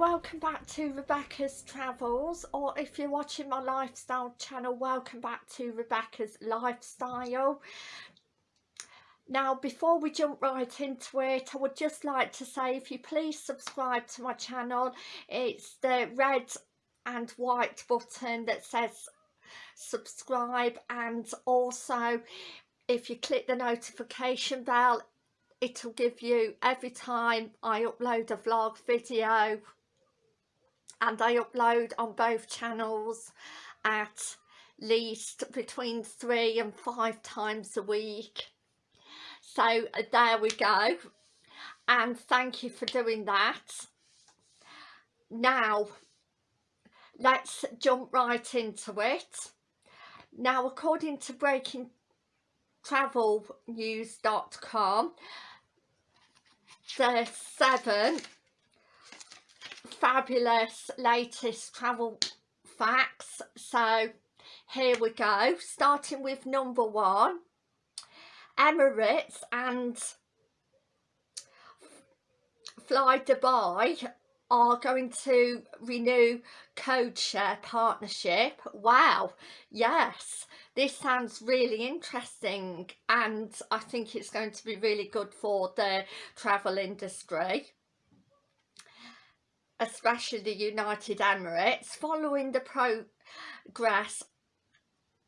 welcome back to Rebecca's Travels or if you're watching my lifestyle channel welcome back to Rebecca's Lifestyle. Now before we jump right into it I would just like to say if you please subscribe to my channel it's the red and white button that says subscribe and also if you click the notification bell it'll give you every time I upload a vlog video and I upload on both channels at least between three and five times a week. So uh, there we go. And thank you for doing that. Now let's jump right into it. Now according to breaking travelnews.com the seven fabulous latest travel facts. So here we go. Starting with number one Emirates and Fly Dubai are going to renew code share partnership. Wow yes this sounds really interesting and I think it's going to be really good for the travel industry especially the United Emirates following the progress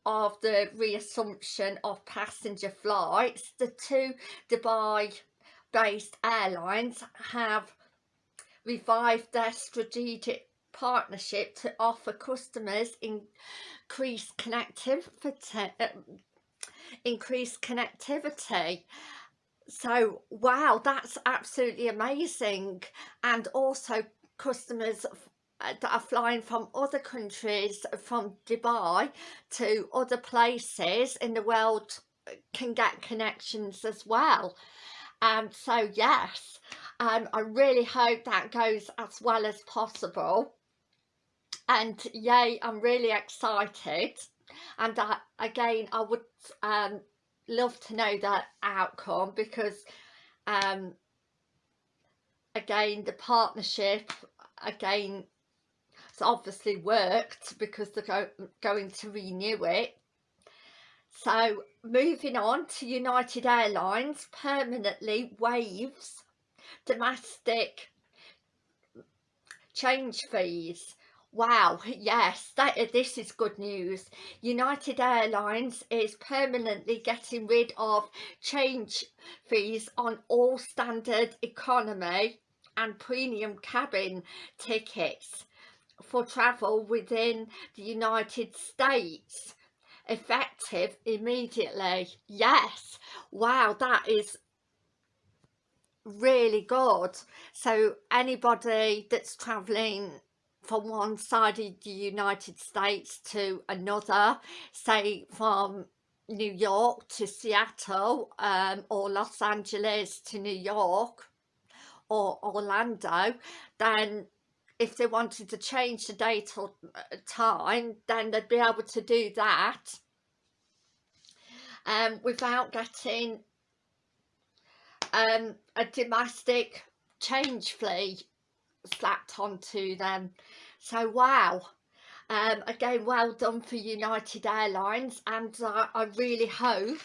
of the reassumption of passenger flights the two Dubai based airlines have revived their strategic partnership to offer customers increased connectivity uh, increased connectivity. So wow that's absolutely amazing. And also customers uh, that are flying from other countries from Dubai to other places in the world uh, can get connections as well. Um so yes um I really hope that goes as well as possible. And yay I'm really excited. And I, again I would um, love to know that outcome because um, again the partnership again it's obviously worked because they're go going to renew it. So moving on to United Airlines permanently waives domestic change fees. Wow, yes, that, this is good news. United Airlines is permanently getting rid of change fees on all standard economy and premium cabin tickets for travel within the United States effective immediately. Yes, wow, that is really good. So anybody that's travelling from one side of the United States to another, say from New York to Seattle um, or Los Angeles to New York or Orlando, then if they wanted to change the date or uh, time, then they'd be able to do that um, without getting um, a domestic change fee slapped onto them. So wow um, again well done for United Airlines and uh, I really hope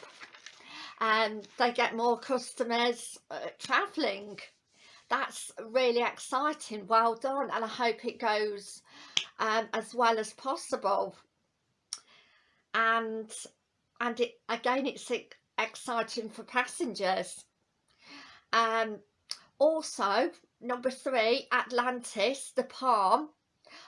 um, they get more customers uh, travelling that's really exciting. Well done and I hope it goes um, as well as possible. And and it again it's exciting for passengers. Um also number three atlantis the palm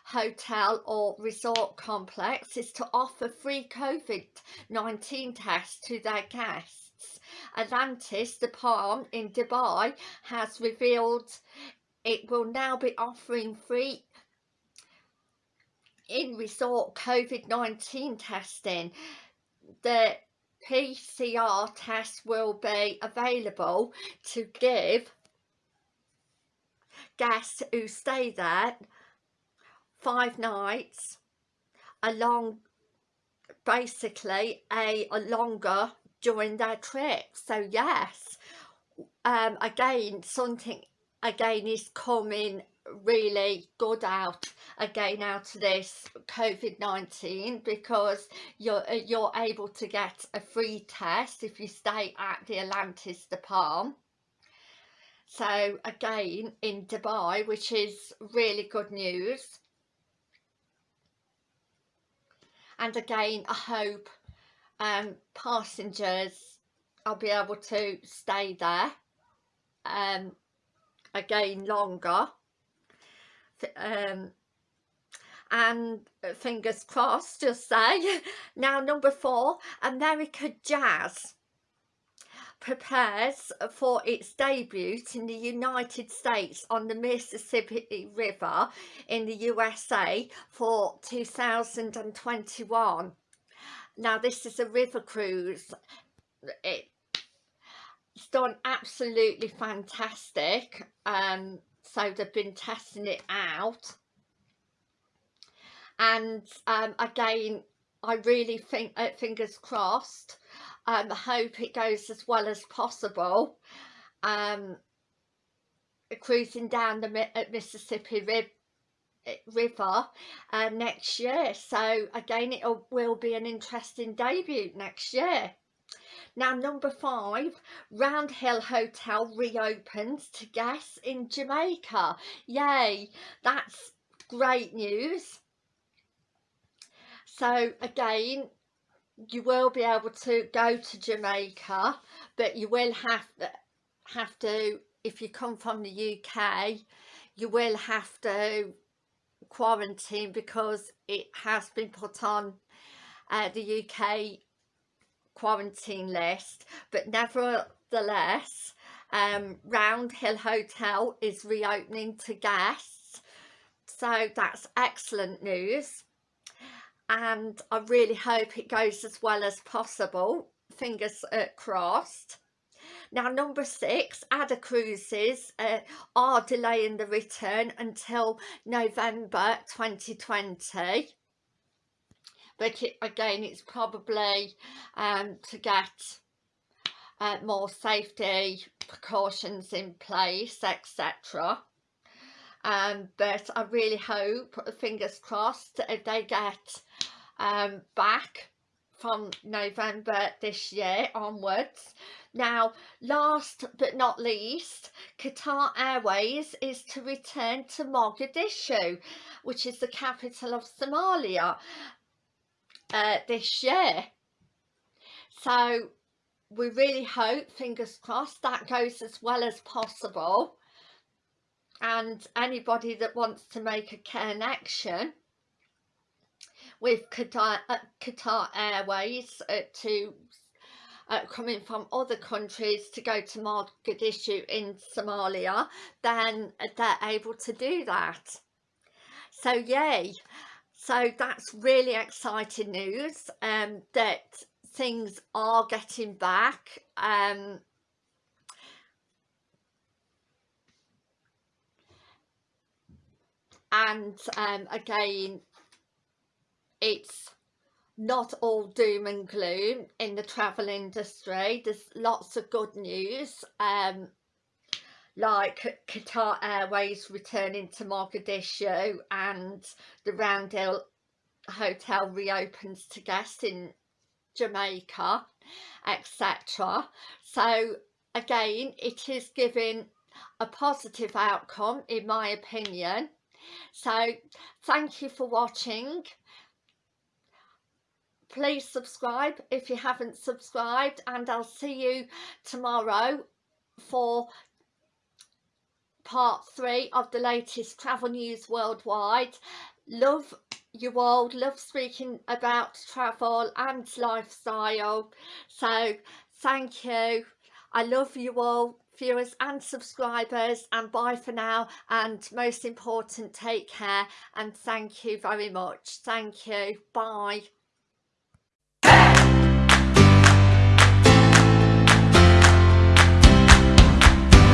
hotel or resort complex is to offer free covid-19 tests to their guests atlantis the palm in dubai has revealed it will now be offering free in resort covid-19 testing. The PCR test will be available to give guests who stay there five nights along basically a, a longer during their trip. So yes um again something again is coming really good out again out of this COVID-19 because you're uh, you're able to get a free test if you stay at the Atlantis de Palm so again in Dubai which is really good news. And again I hope um, passengers I'll be able to stay there um, again longer. Um, and fingers crossed just say. Now number four American Jazz prepares for its debut in the United States on the Mississippi River in the USA for 2021 now this is a river cruise. It's done absolutely fantastic. Um so they've been testing it out. And um, again I really think uh, fingers crossed um, hope it goes as well as possible. Um, cruising down the uh, Mississippi uh, River uh, next year so again it will be an interesting debut next year now number five, Round Hill Hotel reopens to guests in Jamaica. Yay, that's great news. So again, you will be able to go to Jamaica, but you will have to, have to, if you come from the UK, you will have to quarantine because it has been put on uh, the UK quarantine list. But nevertheless um, Round Hill Hotel is reopening to guests. So that's excellent news. And I really hope it goes as well as possible. Fingers uh, crossed now number six AIDA Cruises uh, are delaying the return until November 2020 but it, again it's probably um, to get uh, more safety precautions in place etc um, but I really hope fingers crossed if they get um, back from November this year onwards. Now, last but not least, Qatar Airways is to return to Mogadishu, which is the capital of Somalia uh, this year. So we really hope, fingers crossed, that goes as well as possible. And anybody that wants to make a connection with Qatar, uh, Qatar Airways uh, to uh, coming from other countries to go to Mogadishu in Somalia, then they're able to do that. So yay! so that's really exciting news um, that things are getting back um, and um, again it's not all doom and gloom in the travel industry. There's lots of good news um, like Qatar Airways returning to Mogadishu and the Round Hill Hotel reopens to guests in Jamaica etc so again it is giving a positive outcome in my opinion. So thank you for watching please subscribe if you haven't subscribed and I'll see you tomorrow for part three of the latest travel news worldwide. Love you all love speaking about travel and lifestyle. So thank you. I love you all viewers and subscribers and bye for now and most important take care and thank you very much. Thank you. Bye